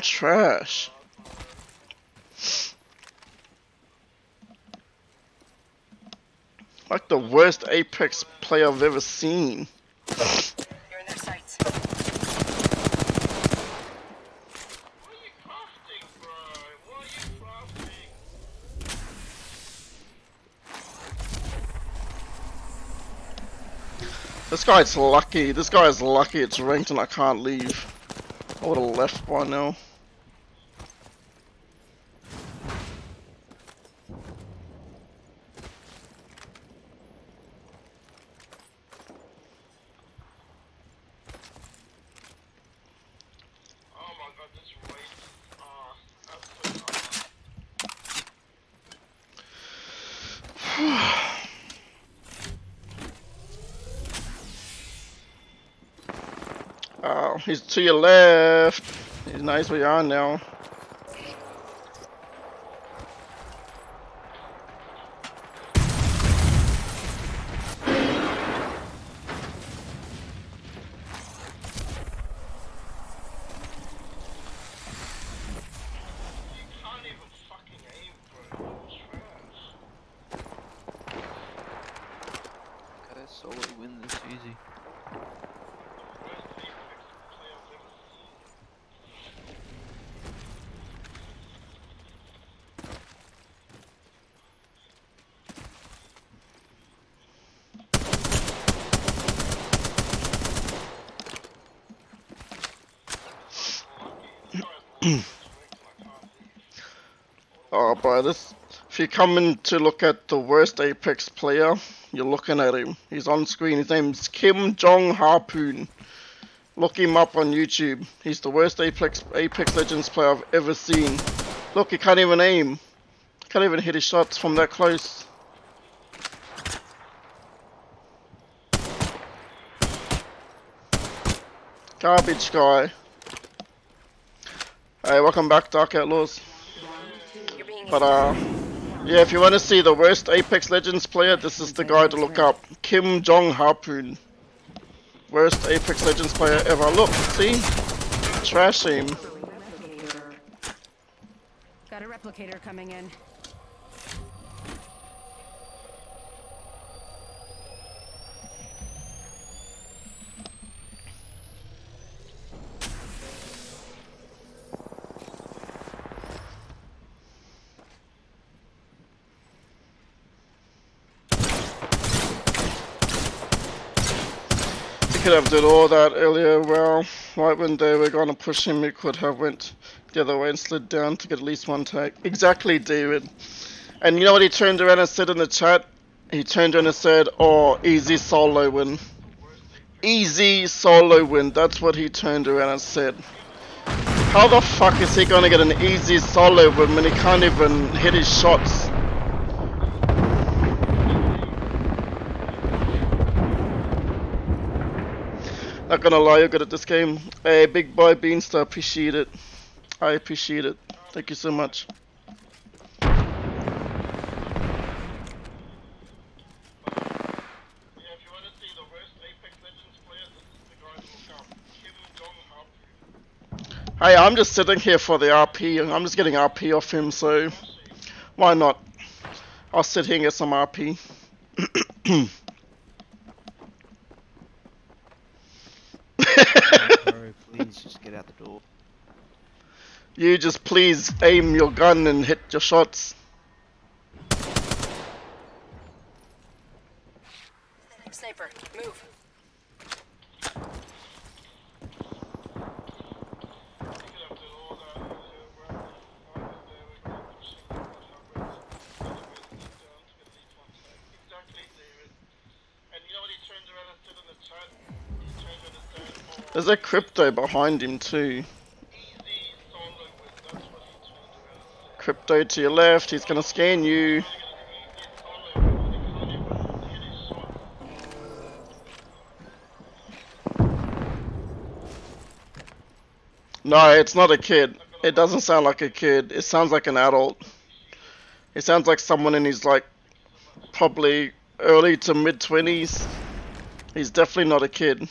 trash. Like the worst Apex player I've ever seen. You're in their sights. What are you crafting, bro? What are you crafting? This guy's lucky. This guy's lucky it's ranked and I can't leave. I would have left by now. Oh my god, this race. Ah, absolute ass. Oh, he's to your left. He's nice where you are now. You can't even fucking aim, bro. Trash. Okay, solo win this easy. Worst Apex player I've ever seen. Oh, bro, this. If you come in to look at the worst Apex player, you're looking at him. He's on screen. His name's Kim Jong Harpoon. Look him up on YouTube. He's the worst Apex Apex Legends player I've ever seen. Look, he can't even aim. Can't even hit his shots from that close. Garbage guy. Hey, welcome back, Dark Outlaws. But uh, yeah, if you want to see the worst Apex Legends player, this is the guy to look up. Kim Jong Harpoon. Worst Apex Legends player ever. Look, see? Trash him. Got a replicator coming in. Could have did all that earlier. Well, right when they were gonna push him, he could have went the other way and slid down to get at least one take. Exactly, David. And you know what he turned around and said in the chat? He turned around and said, "Oh, easy solo win." Easy solo win. That's what he turned around and said. How the fuck is he gonna get an easy solo win when he can't even hit his shots? Not gonna lie, you're good at this game. Hey, big boy Beanstar, appreciate it. I appreciate it. Thank you so much. Hey, I'm just sitting here for the RP. And I'm just getting RP off him, so why not? I'll sit here and get some RP. Bro, please just get out the door. you just please aim your gun and hit your shots. Sniper, move. You could have did all that earlier, bro. Right when they were gonna push him, you could have went the other way and slid down to get at least one tag. Exactly, David. And you know what he turned around and said in the chat? He turned around and said, "Oh, There's a crypto behind him too. easy solo win." That's what he turned around and said. Crypto to your left. He's gonna scan you. No, it's not a kid. It doesn't sound like a kid. It sounds like an adult. It sounds like someone in his like probably early to mid twenties. He's definitely not a kid.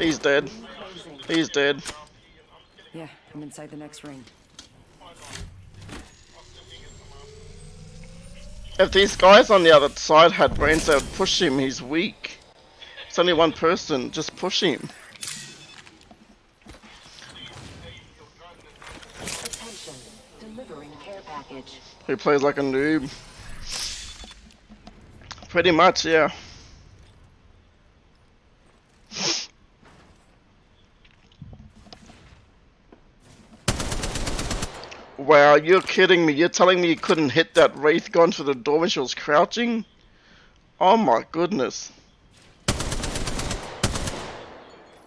He's dead. He's dead. Yeah, I'm inside the next ring. If these guys on the other side had brains, they would push him. He's weak. It's only one person. Just push him. Delivering care package. He plays like a noob. Pretty much, yeah. Wow, you're kidding me. You're telling me you couldn't hit that Wraith gun through the door when she was crouching? Oh my goodness.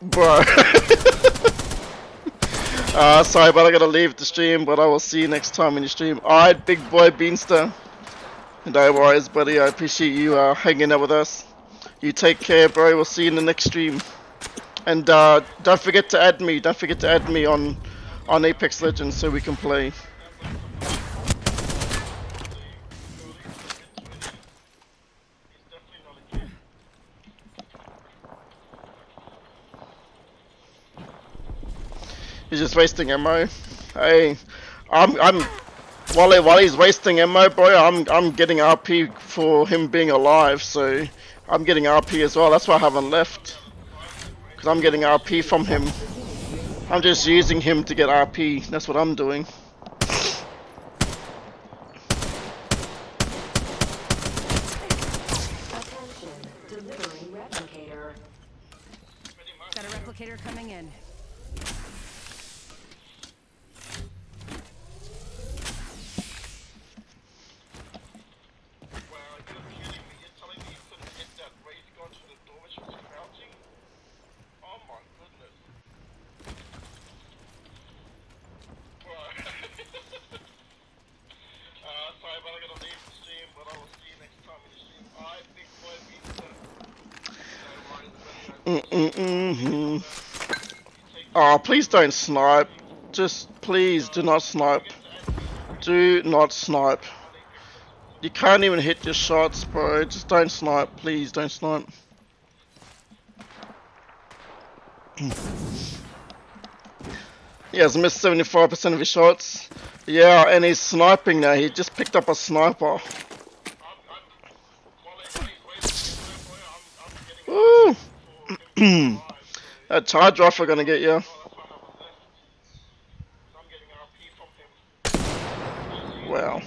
Bro. uh, sorry, but I gotta leave the stream, but I will see you next time in the stream. Alright, big boy Beanster. No worries, buddy. I appreciate you uh, hanging out with us. You take care, bro. We'll see you in the next stream. And uh, don't forget to add me. Don't forget to add me on on Apex Legends so we can play. He's just wasting ammo. Hey, I'm I'm while while he's wasting ammo, bro, I'm I'm getting RP for him being alive, so I'm getting RP as well. That's why I haven't left, because I'm getting RP from him. I'm just using him to get RP. That's what I'm doing. Attention. Delivering replicator. Got a replicator coming in. Wow, you're kidding me. You're telling me you couldn't hit that Wraith gun through the door when she was crouching? Oh my goodness. Wow. uh, sorry, but I gotta leave the stream, but I will see you next time in the stream. Alright, big boy, big boy. No worries, buddy. Mm-mm-mm-hmm. Oh, please don't snipe. Just please do not snipe. Do not snipe. You can't even hit your shots, bro. Just don't snipe. Please don't snipe. He has missed 75% of his shots. Yeah, and he's sniping now. He just picked up a sniper. Hmm. that charge rifle gonna get you. Wow.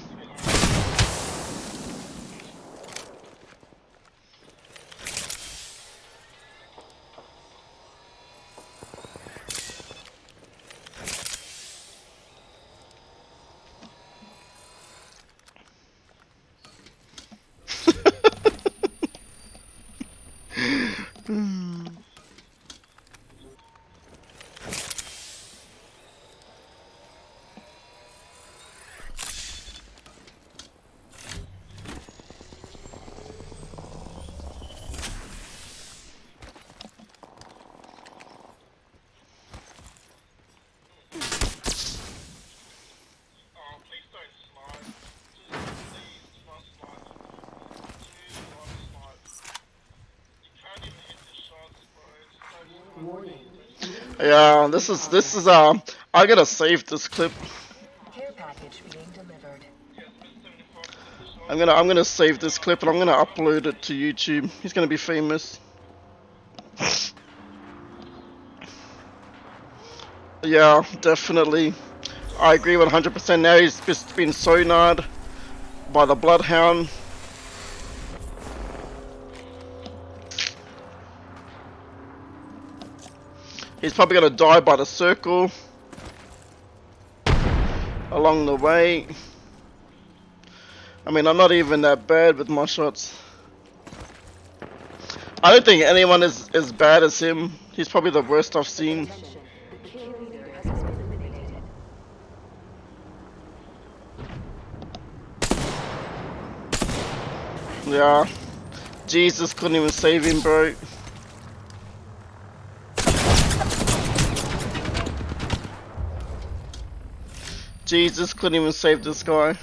Oh, please don't snipe. Just please, do not snipe. Do not snipe. You can't even hit the shots, bro. Just don't snipe. Warning. Yeah, this is this is um. I gotta save this clip. Care package being delivered. I'm gonna I'm gonna save this clip and I'm gonna upload it to YouTube. He's gonna be famous. yeah, definitely. I agree 100%. Now he's just been sonared by the Bloodhound. He's probably gonna die by the circle along the way. I mean, I'm not even that bad with my shots. I don't think anyone is as bad as him. He's probably the worst I've seen. Yeah. Jesus couldn't even save him, bro. Jesus couldn't even save this guy.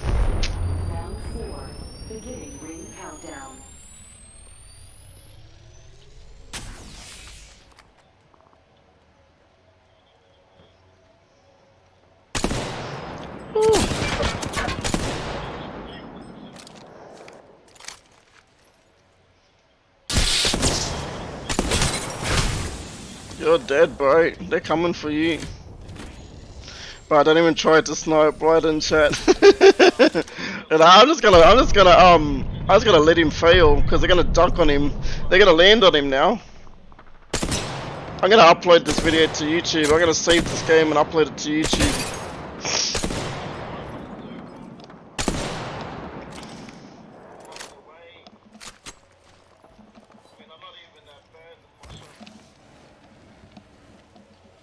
You're dead, bro. They're coming for you. But I don't even try to snipe right in chat. and I'm just gonna, I'm just gonna, um, I'm just gonna let him fail because they're gonna duck on him. They're gonna land on him now. I'm gonna upload this video to YouTube. I'm gonna save this game and upload it to YouTube. I mean, I'm not even that bad with my shot.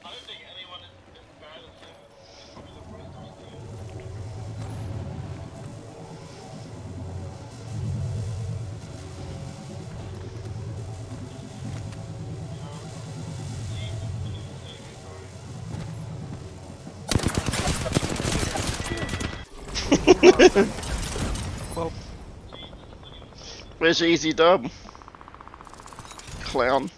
I don't think anyone is as bad as him. He's probably the worst I've seen. Where's your easy dub? Clown.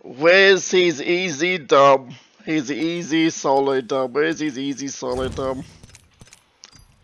Where's his easy dub? His easy solo dub. Where's his easy solo dub?